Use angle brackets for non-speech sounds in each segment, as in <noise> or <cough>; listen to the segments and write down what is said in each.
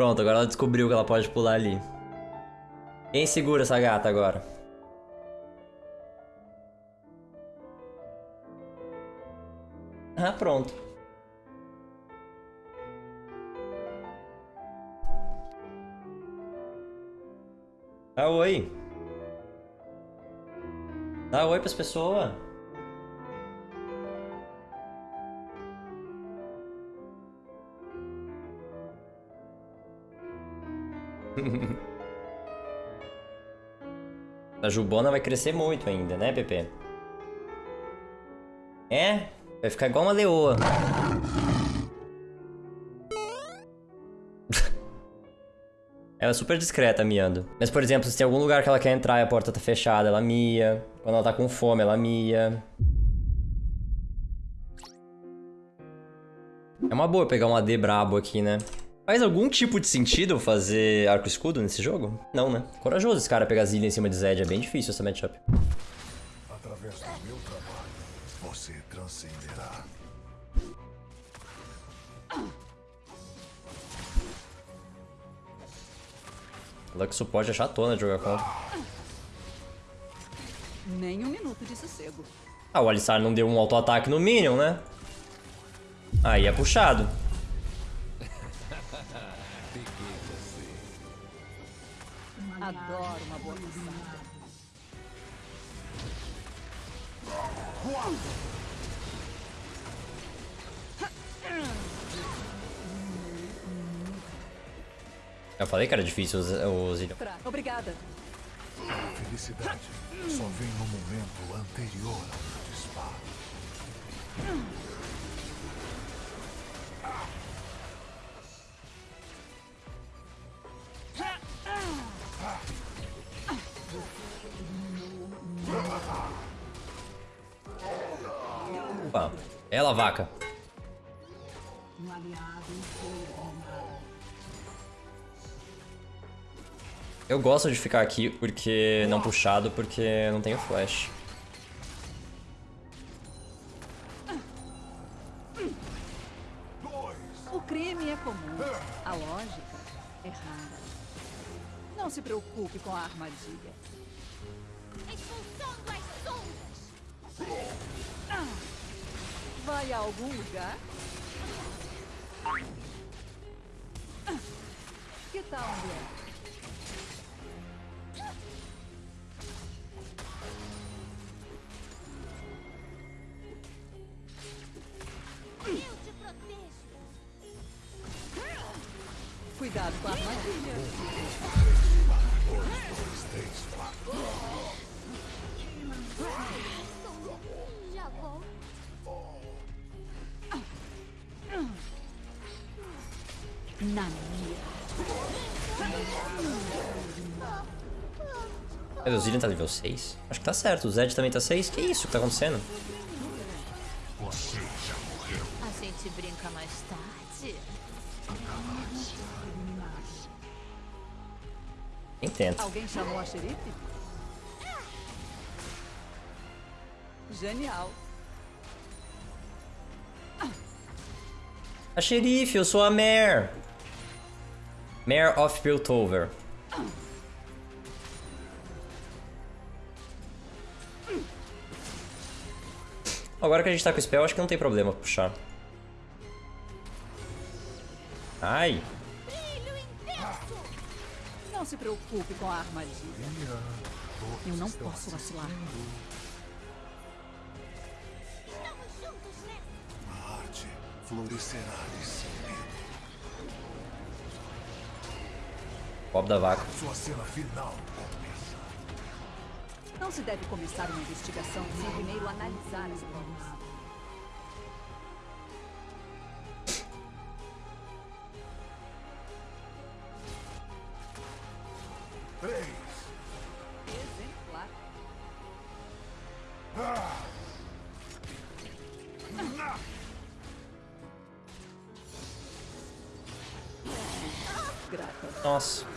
Pronto, agora ela descobriu que ela pode pular ali. Quem segura essa gata agora? Ah, pronto. Dá oi. Dá oi pras pessoas. A Jubona vai crescer muito ainda, né, Pepe? É? Vai ficar igual uma leoa. <laughs> ela é super discreta miando. Mas, por exemplo, se tem algum lugar que ela quer entrar e a porta tá fechada, ela mia. Quando ela tá com fome, ela mia. É uma boa pegar um AD brabo aqui, né? Faz algum tipo de sentido fazer arco escudo nesse jogo? Não, né? Corajoso esse cara pegar Zillion em cima de Zed, é bem difícil essa matchup. Através do meu trabalho, você transcenderá. Lux suporte é chatona de jogar contra. Nem um minuto de sossego. Ah, o Alistar não deu um auto-ataque no Minion, né? Aí é puxado. Adoro uma boa caçada. Eu falei que era difícil o Zillion. Pra- Obrigada. A felicidade só vem no momento anterior ao disparo. Opa. Ela, vaca. Eu gosto de ficar aqui porque não puxado, porque não tenho flash. O crime é comum. A lógica é rara. Não se preocupe com a armadilha. Vai a algum lugar? Que tal, André? Mas o Zillion tá nível 6? Acho que tá certo, o Zed também tá 6. Que isso que tá acontecendo? Você já morreu. A gente brinca mais tarde. Quem tenta? Alguém chamou a xerife? Genial. A xerife, eu sou a Mare. Mare of Piltover. Agora que a gente tá com o spell, acho que não tem problema puxar. Ai. Não se preocupe com a armadilha. Eu não posso vacilar. Estamos juntos nessa! A arte florescerá nesse medo. Bob da vaca. Sua cena final. Não se deve começar uma investigação sem primeiro analisar as provas. Três. Exemplar. Grata. Nossa.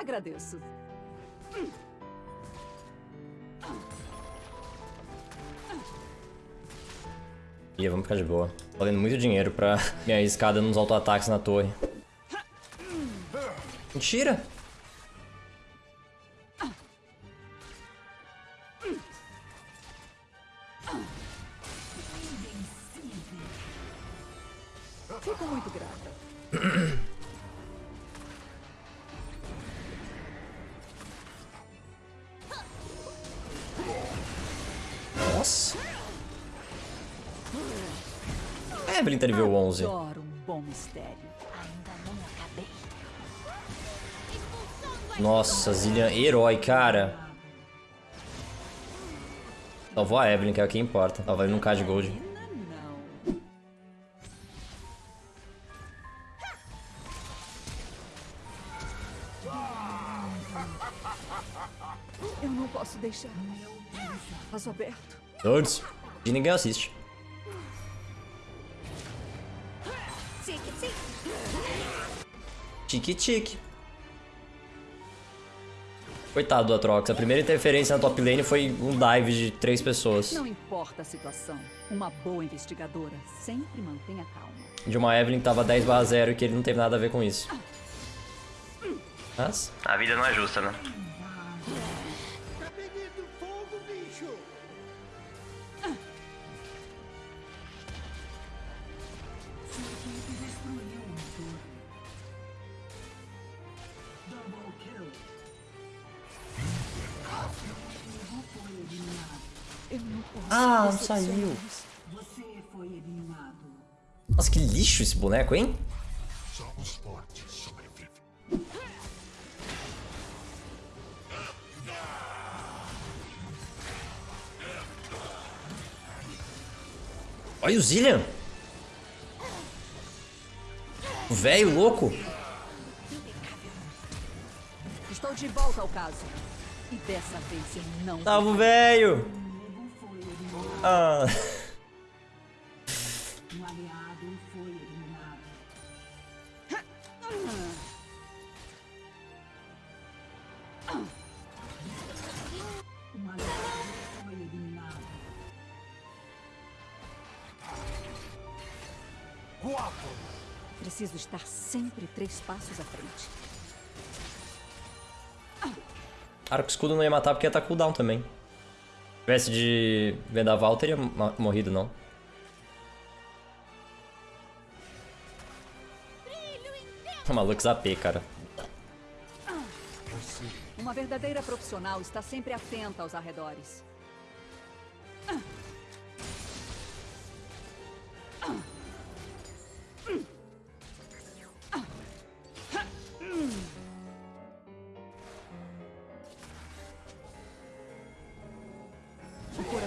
Agradeço. Ih, vamos ficar de boa. Valendo muito dinheiro pra <laughs> me arriscar dando uns auto-ataques na torre. Mentira! Nossa! A Evelyn tá nível 11. Adoro um bom mistério. Ainda não acabei. Nossa, Zillian, herói, cara. Salvou a Evelyn, que é o que importa. Ela vai num K de gold. Eu não posso deixar. Passo aberto. Nerds. E ninguém assiste. Tique, tique. Tique-tique. Coitado do Atrox. A primeira interferência na top lane foi um dive de três pessoas. Não importa a situação, uma boa investigadora sempre mantenha calma. De uma Evelyn que tava 10 barra 0 e que ele não teve nada a ver com isso. Mas... A vida não é justa, né? Ah, não saiu. Nossa, que lixo esse boneco, hein? Só os fortes sobrevivem. Olha o Zillian. O velho louco. Estou de volta ao caso. E dessa vez eu não. Tava o velho. Ah. Preciso estar sempre três passos à frente. Arco escudo não ia matar porque ia estar cooldown também. Se tivesse de vendaval, teria morrido, não. Uma Lux AP, cara. Uma verdadeira profissional está sempre atenta aos arredores.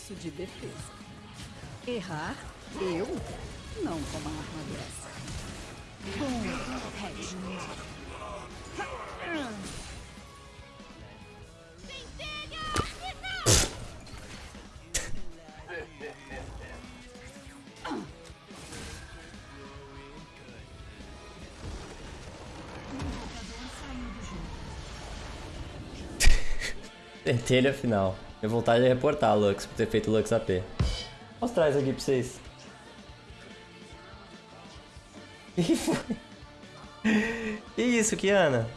isso de defesa. Errar, eu? Não com uma arma dessa. Bom, Red. Pentelha final. Minha vontade é reportar a Lux por ter feito Lux AP. Mostrar isso aqui pra vocês. Que <laughs> foi? Que isso, Kiana?